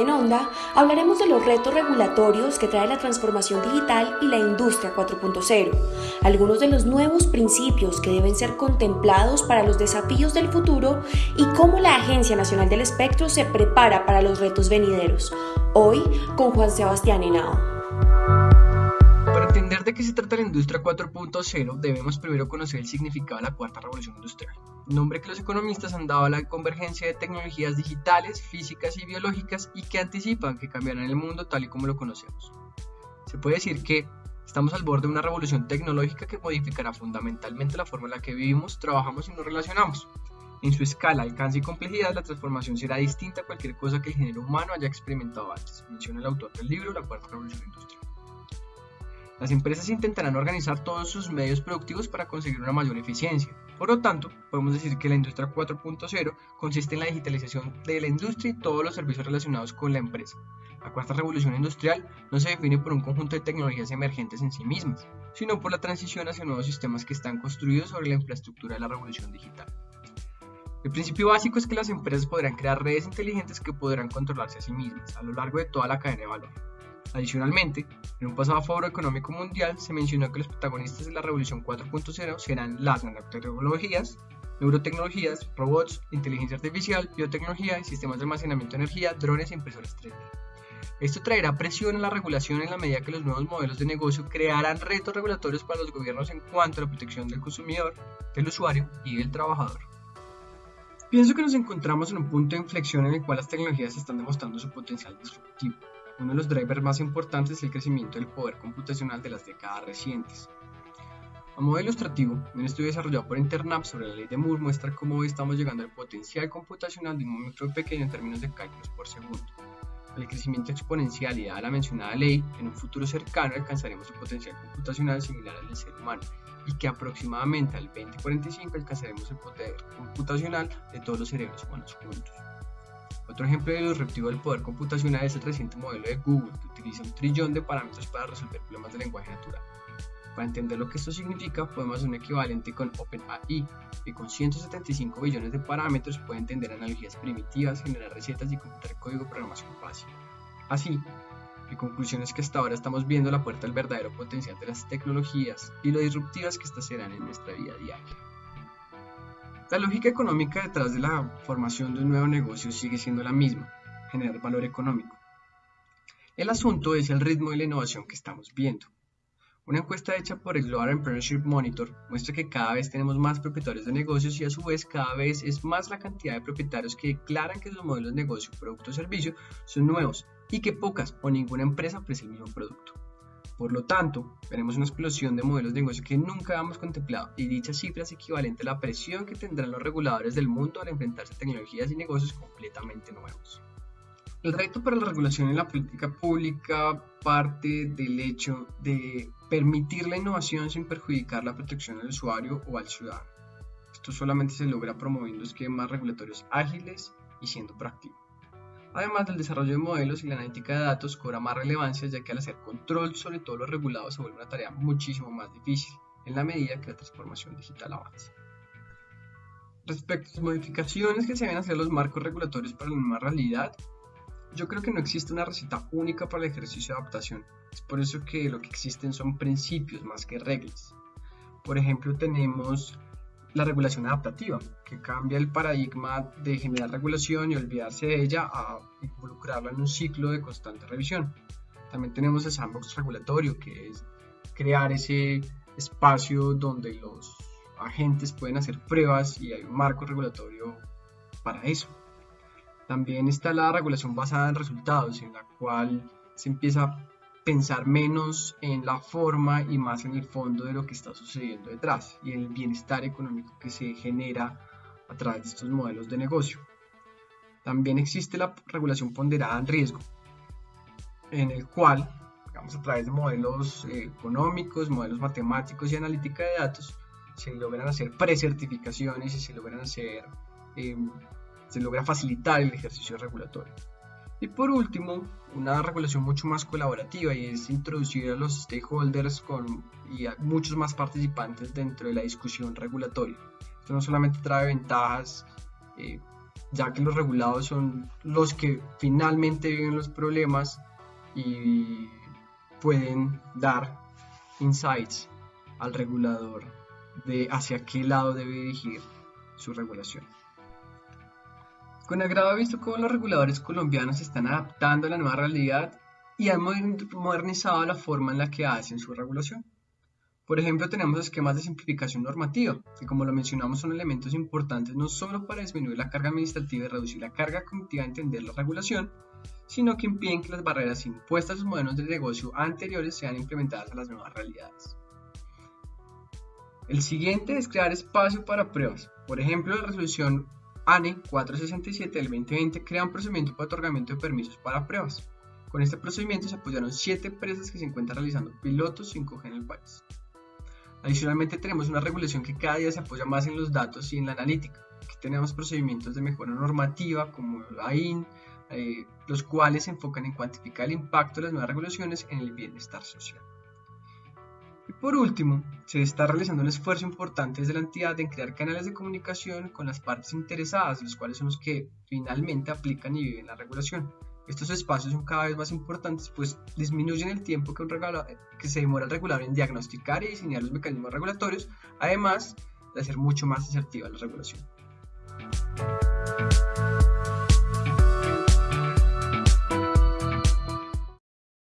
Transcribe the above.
En Onda hablaremos de los retos regulatorios que trae la transformación digital y la industria 4.0, algunos de los nuevos principios que deben ser contemplados para los desafíos del futuro y cómo la Agencia Nacional del Espectro se prepara para los retos venideros. Hoy con Juan Sebastián Henao. Entender de qué se trata la industria 4.0, debemos primero conocer el significado de la cuarta revolución industrial nombre que los economistas han dado a la convergencia de tecnologías digitales, físicas y biológicas y que anticipan que cambiarán el mundo tal y como lo conocemos. Se puede decir que estamos al borde de una revolución tecnológica que modificará fundamentalmente la forma en la que vivimos, trabajamos y nos relacionamos. En su escala, alcance y complejidad, la transformación será distinta a cualquier cosa que el género humano haya experimentado antes, menciona el autor del libro La Cuarta Revolución Industrial. Las empresas intentarán organizar todos sus medios productivos para conseguir una mayor eficiencia. Por lo tanto, podemos decir que la industria 4.0 consiste en la digitalización de la industria y todos los servicios relacionados con la empresa. La cuarta revolución industrial no se define por un conjunto de tecnologías emergentes en sí mismas, sino por la transición hacia nuevos sistemas que están construidos sobre la infraestructura de la revolución digital. El principio básico es que las empresas podrán crear redes inteligentes que podrán controlarse a sí mismas a lo largo de toda la cadena de valor. Adicionalmente, en un pasado foro económico mundial se mencionó que los protagonistas de la revolución 4.0 serán las nanotecnologías, neurotecnologías, robots, inteligencia artificial, biotecnología, sistemas de almacenamiento de energía, drones e impresoras 3D. Esto traerá presión en la regulación en la medida que los nuevos modelos de negocio crearán retos regulatorios para los gobiernos en cuanto a la protección del consumidor, del usuario y del trabajador. Pienso que nos encontramos en un punto de inflexión en el cual las tecnologías están demostrando su potencial disruptivo. Uno de los drivers más importantes es el crecimiento del poder computacional de las décadas recientes. A modo ilustrativo, un estudio desarrollado por Internap sobre la ley de Moore muestra cómo hoy estamos llegando al potencial computacional de un momento pequeño en términos de cálculos por segundo. Al crecimiento exponencial y dada la mencionada ley, en un futuro cercano alcanzaremos un potencial computacional similar al del ser humano y que aproximadamente al 2045 alcanzaremos el poder computacional de todos los cerebros humanos juntos. Otro ejemplo de disruptivo del poder computacional es el reciente modelo de Google, que utiliza un trillón de parámetros para resolver problemas de lenguaje natural. Para entender lo que esto significa, podemos hacer un equivalente con OpenAI, que con 175 billones de parámetros puede entender analogías primitivas, generar recetas y computar código de programación fácil. Así, mi conclusión es que hasta ahora estamos viendo la puerta al verdadero potencial de las tecnologías y lo disruptivas que éstas serán en nuestra vida diaria. La lógica económica detrás de la formación de un nuevo negocio sigue siendo la misma, generar valor económico. El asunto es el ritmo de la innovación que estamos viendo. Una encuesta hecha por el Global Entrepreneurship Monitor muestra que cada vez tenemos más propietarios de negocios y a su vez cada vez es más la cantidad de propietarios que declaran que sus modelos de negocio, producto o servicio son nuevos y que pocas o ninguna empresa ofrece el mismo producto. Por lo tanto, veremos una explosión de modelos de negocio que nunca habíamos contemplado y dicha cifra es equivalente a la presión que tendrán los reguladores del mundo al enfrentarse a tecnologías y negocios completamente nuevos. El reto para la regulación en la política pública parte del hecho de permitir la innovación sin perjudicar la protección al usuario o al ciudadano. Esto solamente se logra promoviendo esquemas regulatorios ágiles y siendo proactivos. Además del desarrollo de modelos y la analítica de datos cobra más relevancia ya que al hacer control sobre todo lo regulado se vuelve una tarea muchísimo más difícil en la medida que la transformación digital avanza. Respecto a las modificaciones que se deben hacer los marcos regulatorios para la nueva realidad, yo creo que no existe una receta única para el ejercicio de adaptación. Es por eso que lo que existen son principios más que reglas. Por ejemplo, tenemos la regulación adaptativa, que cambia el paradigma de generar regulación y olvidarse de ella a involucrarla en un ciclo de constante revisión. También tenemos el sandbox regulatorio, que es crear ese espacio donde los agentes pueden hacer pruebas y hay un marco regulatorio para eso. También está la regulación basada en resultados, en la cual se empieza pensar menos en la forma y más en el fondo de lo que está sucediendo detrás y el bienestar económico que se genera a través de estos modelos de negocio. También existe la regulación ponderada en riesgo, en el cual, digamos, a través de modelos eh, económicos, modelos matemáticos y analítica de datos, se logran hacer precertificaciones y se logran hacer, eh, se logra facilitar el ejercicio regulatorio. Y por último, una regulación mucho más colaborativa y es introducir a los stakeholders con, y a muchos más participantes dentro de la discusión regulatoria. Esto no solamente trae ventajas eh, ya que los regulados son los que finalmente viven los problemas y pueden dar insights al regulador de hacia qué lado debe dirigir su regulación. Con agrado he visto cómo los reguladores colombianos se están adaptando a la nueva realidad y han modernizado la forma en la que hacen su regulación. Por ejemplo, tenemos esquemas de simplificación normativa, que como lo mencionamos son elementos importantes no solo para disminuir la carga administrativa y reducir la carga cognitiva de entender la regulación, sino que impiden que las barreras impuestas a los modelos de negocio anteriores sean implementadas a las nuevas realidades. El siguiente es crear espacio para pruebas. Por ejemplo, la resolución ANE 467 del 2020 crea un procedimiento para otorgamiento de permisos para pruebas. Con este procedimiento se apoyaron 7 empresas que se encuentran realizando pilotos 5G en el país. Adicionalmente tenemos una regulación que cada día se apoya más en los datos y en la analítica. Aquí tenemos procedimientos de mejora normativa como la AIN, eh, los cuales se enfocan en cuantificar el impacto de las nuevas regulaciones en el bienestar social. Y por último, se está realizando un esfuerzo importante desde la entidad en crear canales de comunicación con las partes interesadas, los cuales son los que finalmente aplican y viven la regulación. Estos espacios son cada vez más importantes, pues disminuyen el tiempo que, que se demora el regulador en diagnosticar y diseñar los mecanismos regulatorios, además de hacer mucho más asertiva la regulación.